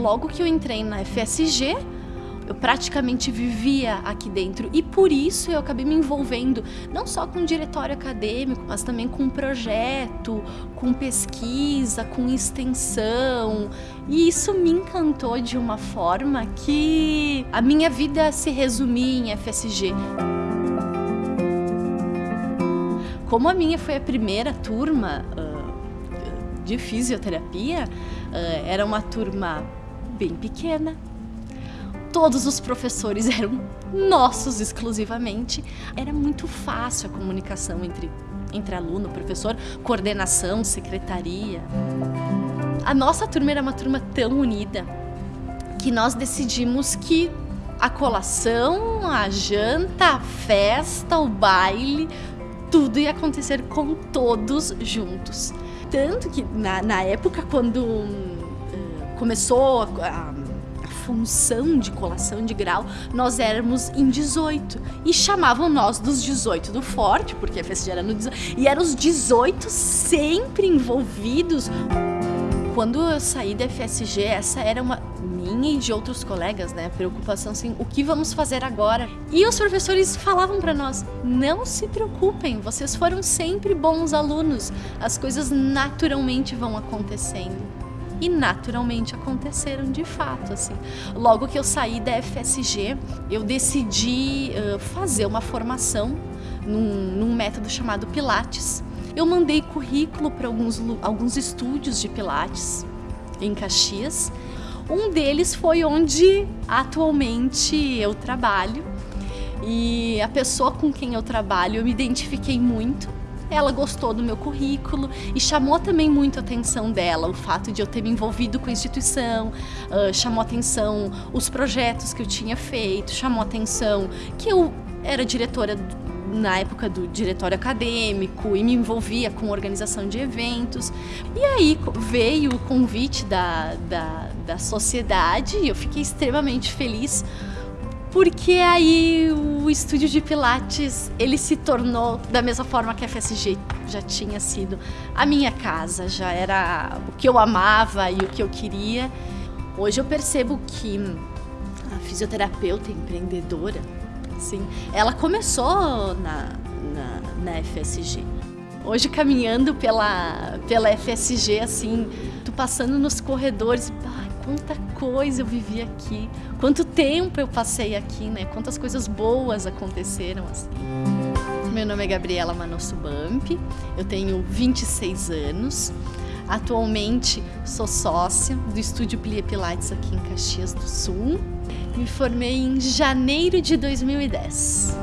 logo que eu entrei na FSG, eu praticamente vivia aqui dentro e por isso eu acabei me envolvendo não só com diretório acadêmico, mas também com projeto, com pesquisa, com extensão. E isso me encantou de uma forma que a minha vida se resumia em FSG. Como a minha foi a primeira turma uh, de fisioterapia, uh, era uma turma bem pequena, todos os professores eram nossos exclusivamente. Era muito fácil a comunicação entre, entre aluno, professor, coordenação, secretaria. A nossa turma era uma turma tão unida que nós decidimos que a colação, a janta, a festa, o baile, tudo ia acontecer com todos juntos. Tanto que na, na época, quando começou a, a função de colação de grau, nós éramos em 18. E chamavam nós dos 18 do Forte, porque a festa era no 18. E eram os 18 sempre envolvidos. Quando eu saí da FSG, essa era uma minha e de outros colegas, né? Preocupação assim, o que vamos fazer agora? E os professores falavam para nós: não se preocupem, vocês foram sempre bons alunos, as coisas naturalmente vão acontecendo e naturalmente aconteceram de fato, assim. Logo que eu saí da FSG, eu decidi uh, fazer uma formação num, num método chamado Pilates. Eu mandei currículo para alguns, alguns estúdios de Pilates em Caxias. Um deles foi onde atualmente eu trabalho. E a pessoa com quem eu trabalho, eu me identifiquei muito ela gostou do meu currículo e chamou também muito a atenção dela o fato de eu ter me envolvido com a instituição, uh, chamou atenção os projetos que eu tinha feito, chamou atenção que eu era diretora na época do diretório acadêmico e me envolvia com organização de eventos. E aí veio o convite da, da, da sociedade e eu fiquei extremamente feliz porque aí o estúdio de Pilates ele se tornou da mesma forma que a FSG já tinha sido a minha casa, já era o que eu amava e o que eu queria. Hoje eu percebo que a fisioterapeuta empreendedora, assim, ela começou na, na, na FSG. Hoje caminhando pela, pela FSG, assim, tu passando nos corredores, quanta coisa eu vivi aqui, quanto tempo eu passei aqui, né? Quantas coisas boas aconteceram assim. Meu nome é Gabriela Manosso Bamp, eu tenho 26 anos. Atualmente sou sócia do Estúdio Plia Pilates aqui em Caxias do Sul. Me formei em janeiro de 2010.